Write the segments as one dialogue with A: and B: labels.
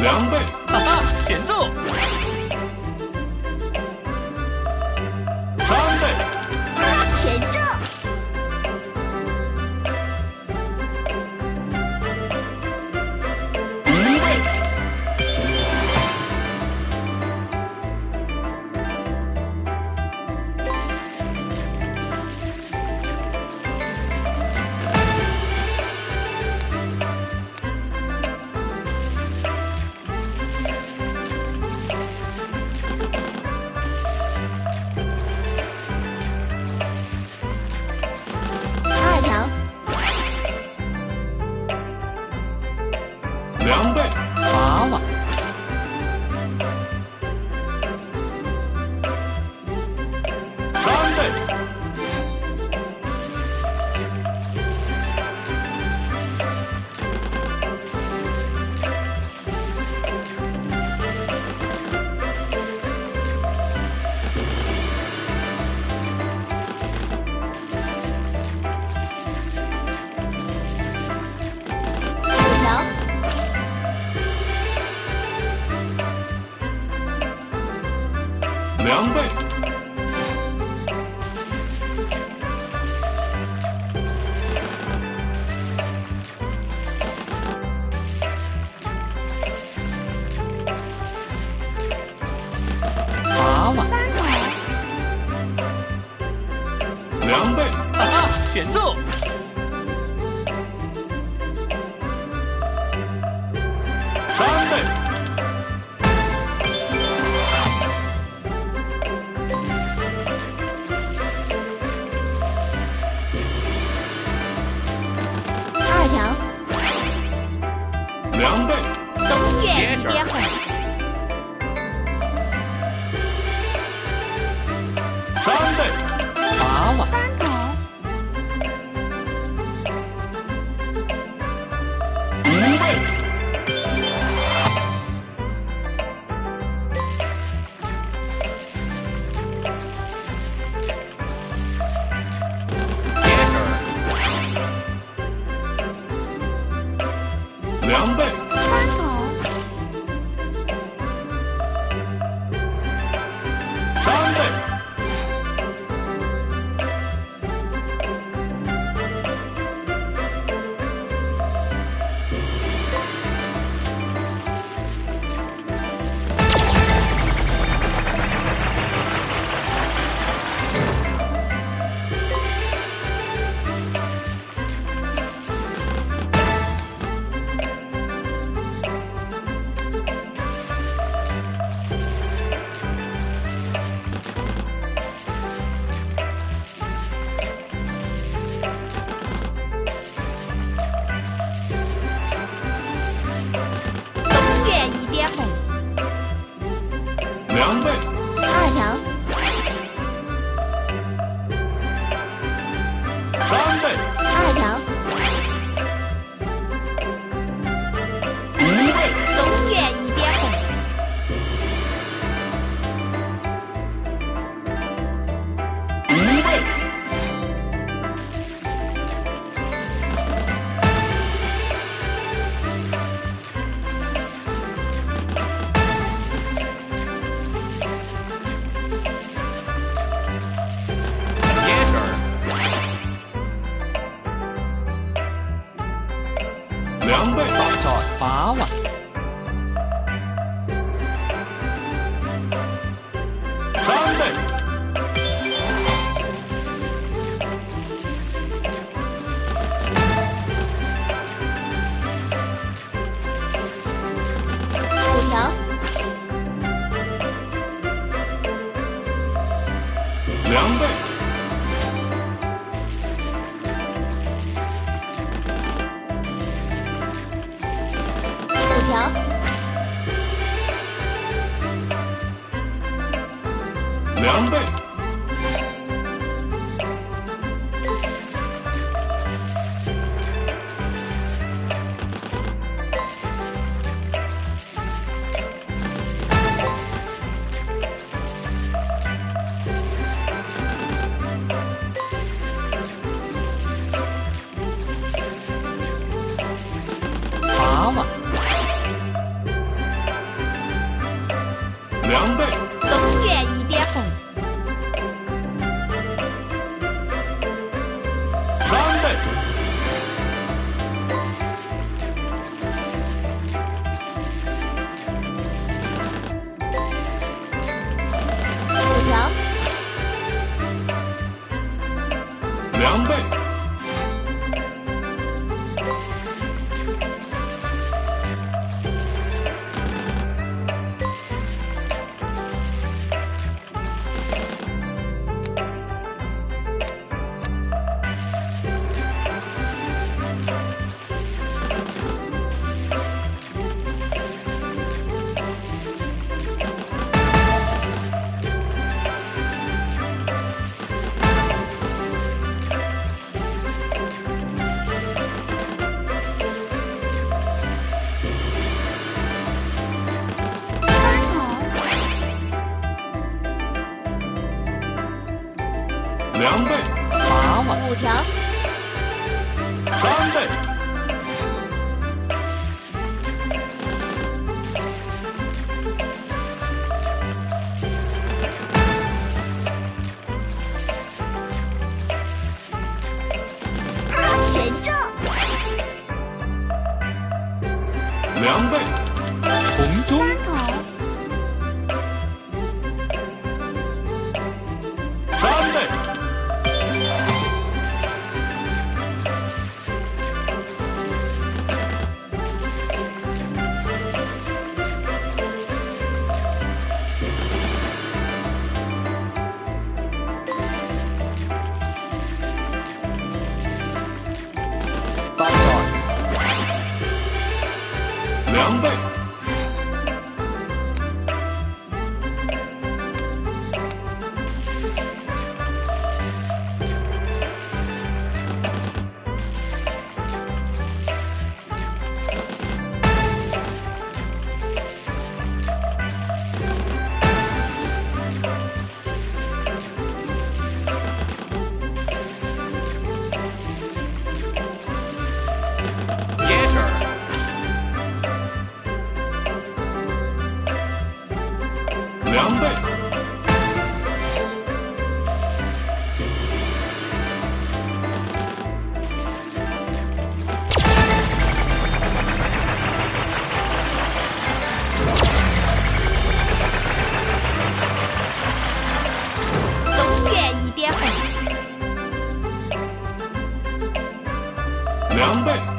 A: 两倍。
B: 哈哈前奏。
C: 양발
A: 两倍。两倍，
B: 八万，
A: 五
C: 条，
A: 三倍。两倍。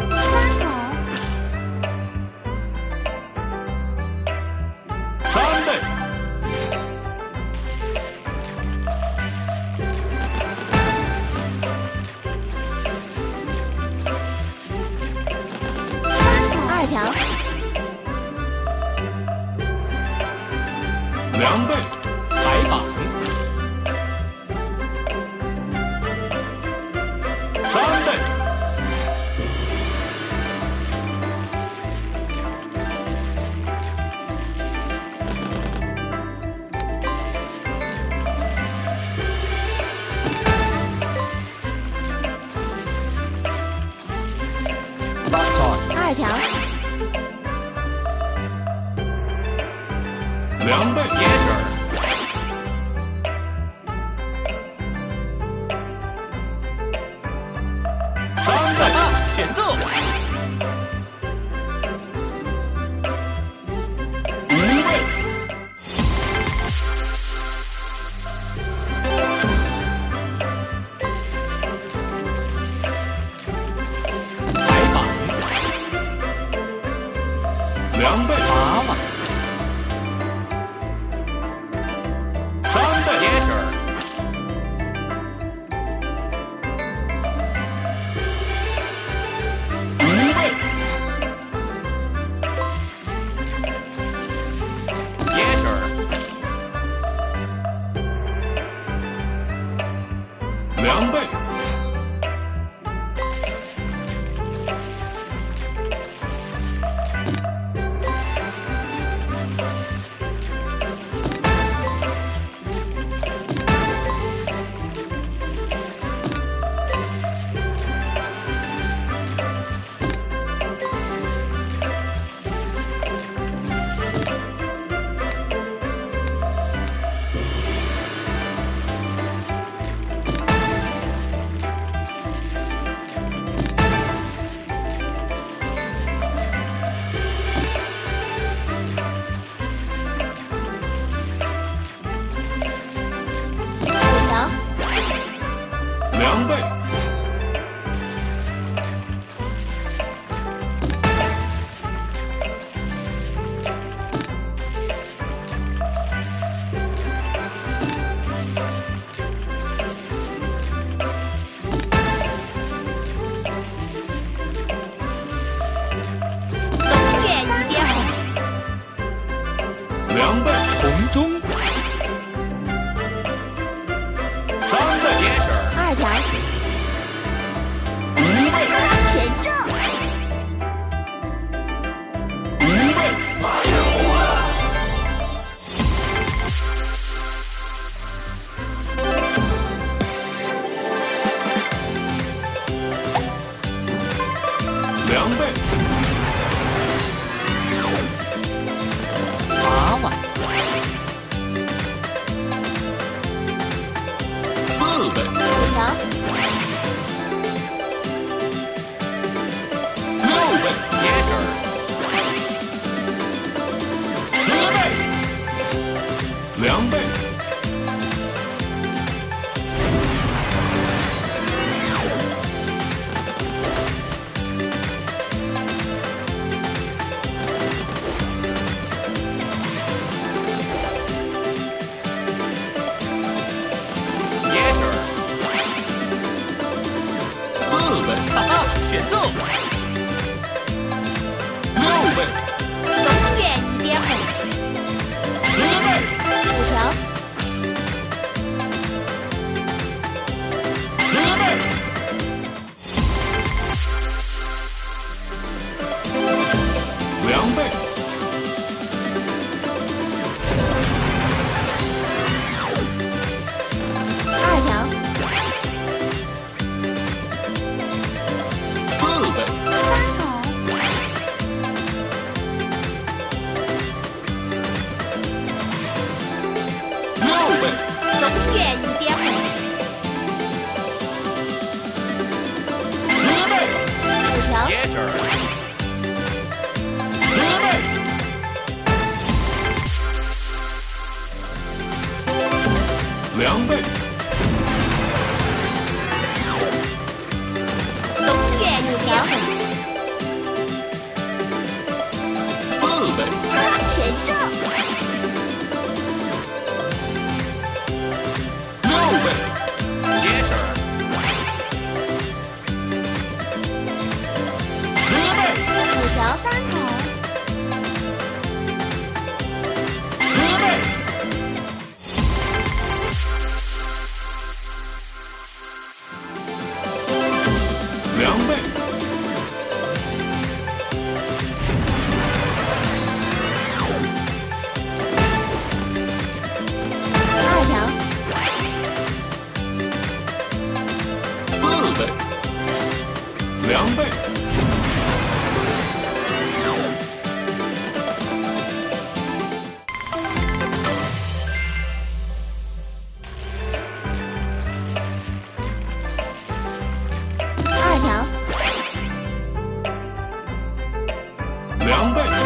A: 两倍，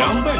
A: 两倍，
C: 二